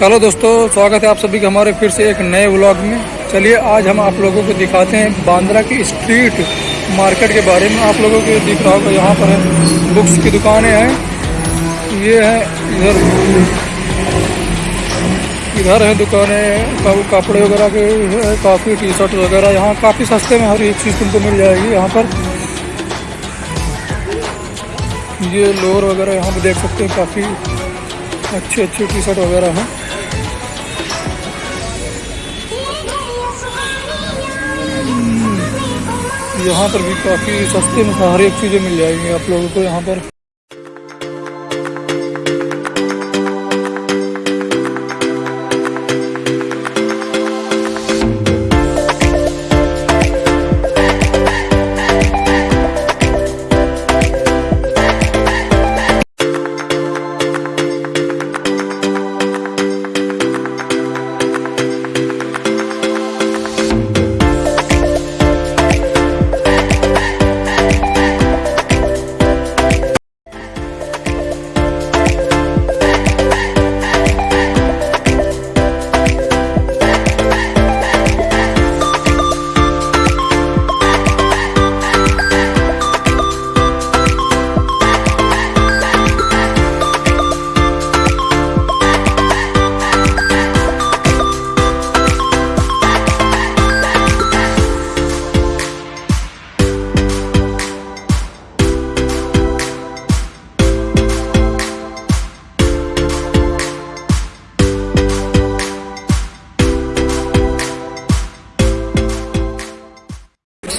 Hello दोस्तों, स्वागत है आप सभी का हमारे फिर से एक नए व्लॉग में। चलिए, आज हम आप लोगों को दिखाते हैं बांद्रा की स्ट्रीट मार्केट के बारे में। आप लोगों को दिख रहा होगा, यहाँ पर है बुक्स की दुकानें हैं। ये है, इधर इधर है दुकानें कपड़े वगैरह के काफ़ी टी शर्ट वगैरह। यहाँ काफ़ी सस्ते में हर एक चीज़ तुमको मिल जाएगी यहाँ पर। ये लोअर वगैरह यहाँ पर देख सकते हैं, काफ़ी अच्छे अच्छे टी शर्ट वगैरह हैं। यहाँ पर भी काफ़ी सस्ते में हर एक चीज़ें मिल जाएँगी आप लोगों को यहाँ पर।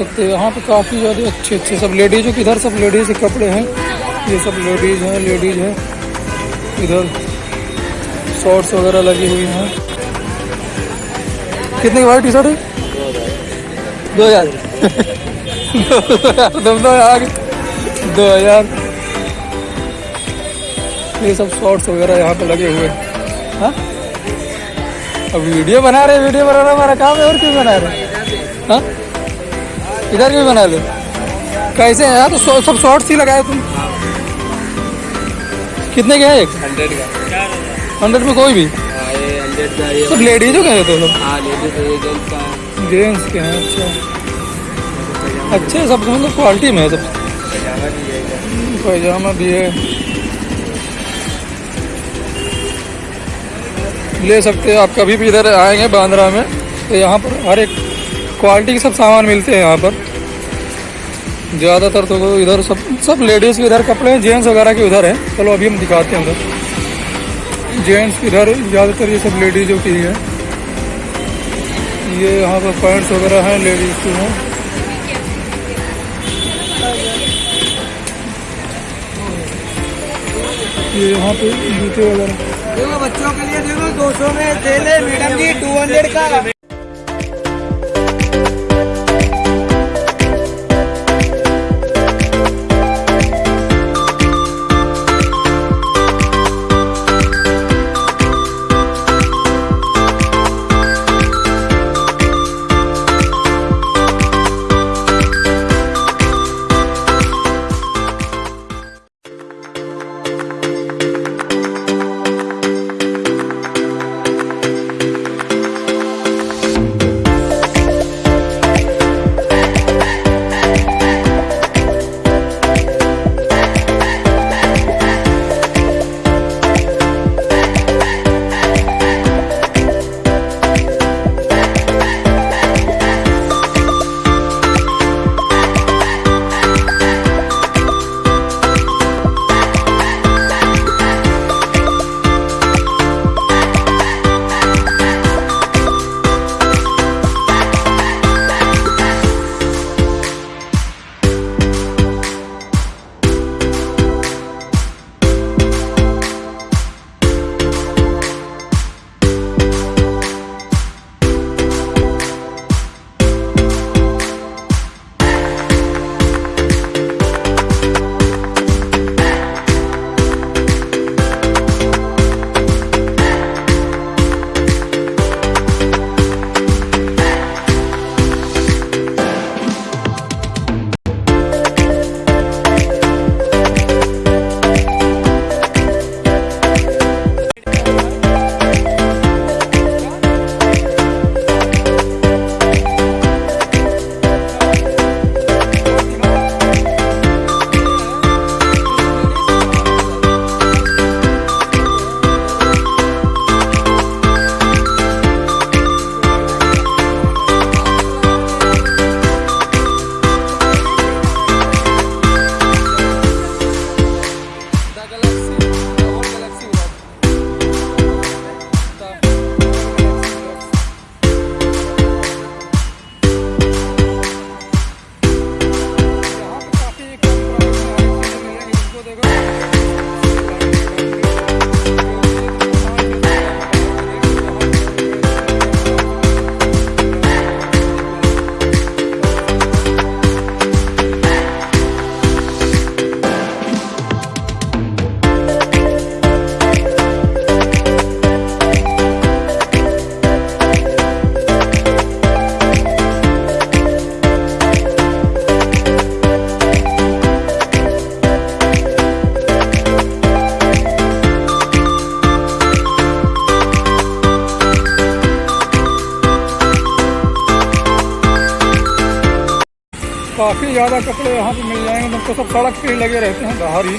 सकते हैं। यहाँ पे काफ़ी ज़्यादा अच्छे अच्छे सब लेडीज़ों के इधर सब लेडीज़ के कपड़े हैं। ये सब लेडीज़ हैं लेडीज़ है। इधर शॉर्ट्स वगैरह लगी हुई हैं। कितने की भाई टी शर्ट है दो हज़ार। दो हज़ार। दो हज़ार। ये सब शॉर्ट्स वगैरह यहाँ पे लगे हुए। हैं? हाँ अब वीडियो बना रहे वीडियो बनाना हमारा काम है, और क्यों बना रहे हाँ? इधर भी बना लो कैसे है? यार तो सौ- सब शॉर्ट्स ही लगाए तुम। कितने के हैं एक? हंड्रेड का। हंड्रेड में कोई भी? हाँ सब लेडीजों के हैं तो हाँ लेडीज़ है ये जेंट्स के हैं। अच्छा। अच्छे सब मतलब क्वालिटी में है सब। है। पैजामा भी है। ले सकते हैं आप कभी भी इधर आएँगे बांद्रा में तो यहाँ पर हर एक क्वालिटी के सब सामान मिलते हैं यहाँ पर। ज़्यादातर तो इधर सब सब लेडीज़ के इधर कपड़े हैं जेंट्स वगैरह के उधर हैं। चलो अभी हम दिखाते हैं उधर जेंट्स इधर ज़्यादातर ये सब लेडीज़ों की ही। ये यहाँ पर पैंट्स वगैरह हैं लेडीज़ के हैं। ये यहाँ पे जूते वगैरह। देखो बच्चों के लिए देखो, दो सौ में दे ले मैडम जी टू हंड्रेड का। काफ़ी ज़्यादा कपड़े यहाँ पे मिल जाएँगे तो सब सड़क पे ही लगे रहते हैं, बाहर ही।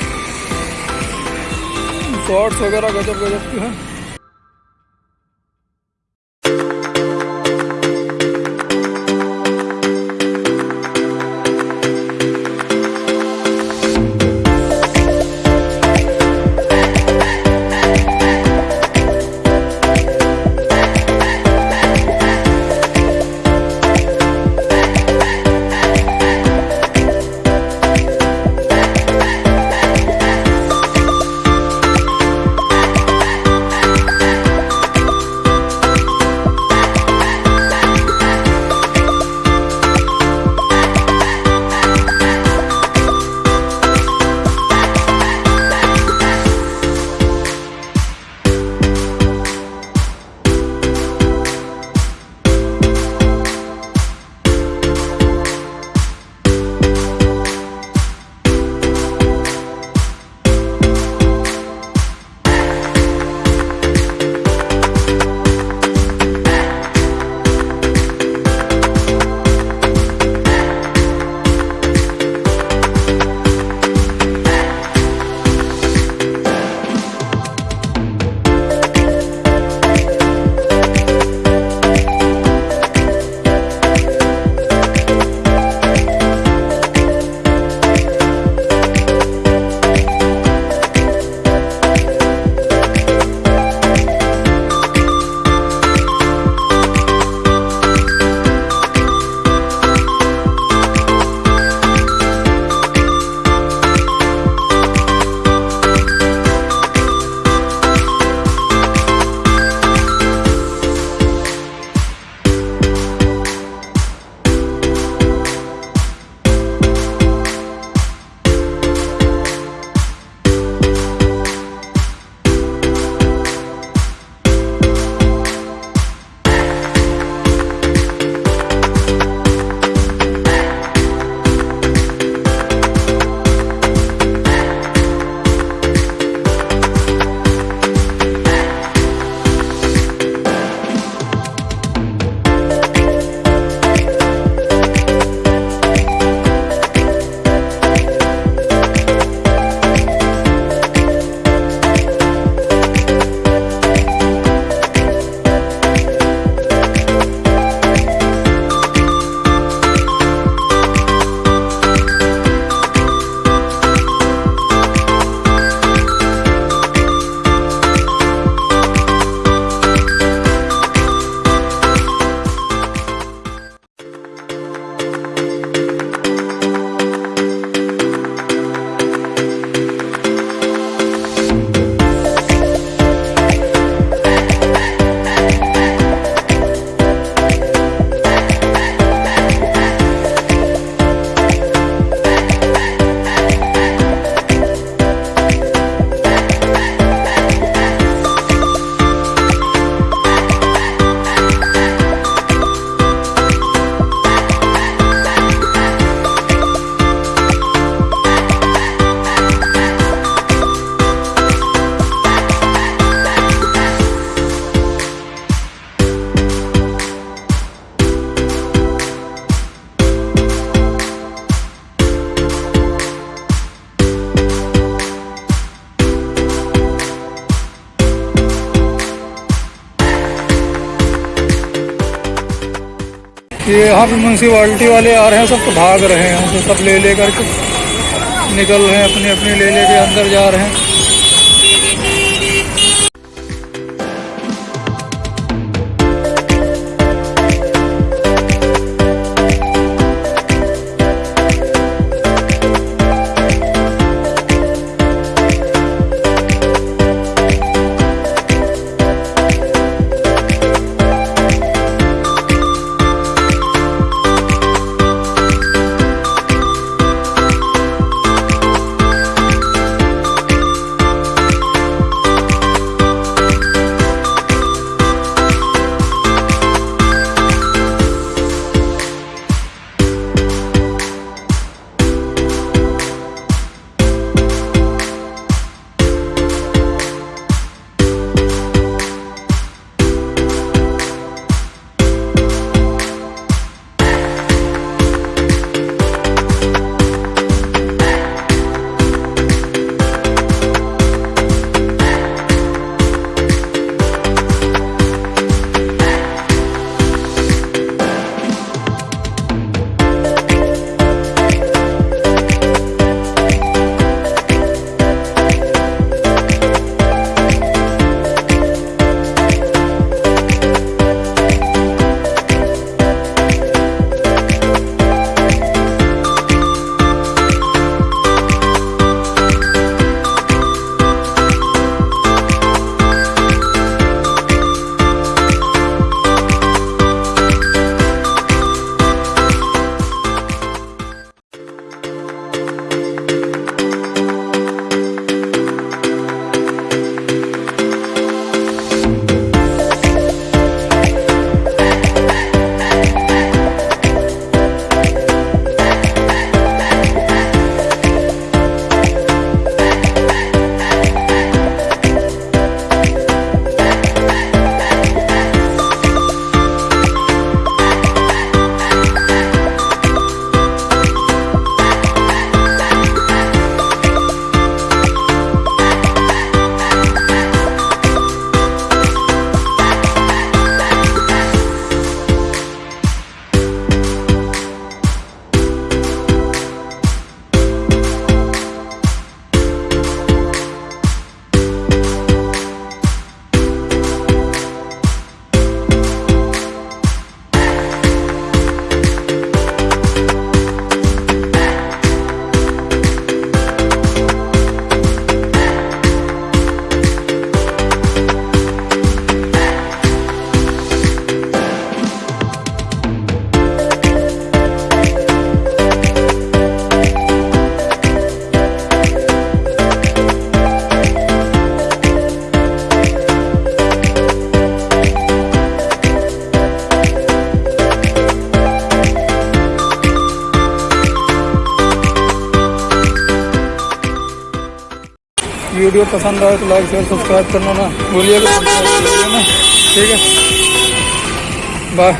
शॉर्ट्स वगैरह गजब गजब के हैं। ये यहाँ पे म्यूनसिपाल्टी वाले आ रहे हैं, सब तो भाग रहे हैं, उनको सब ले ले करके निकल रहे हैं अपने अपने ले ले के अंदर जा रहे हैं। वीडियो पसंद आए तो लाइक शेयर सब्सक्राइब करना ना बोलिएगा ठीक है? बाय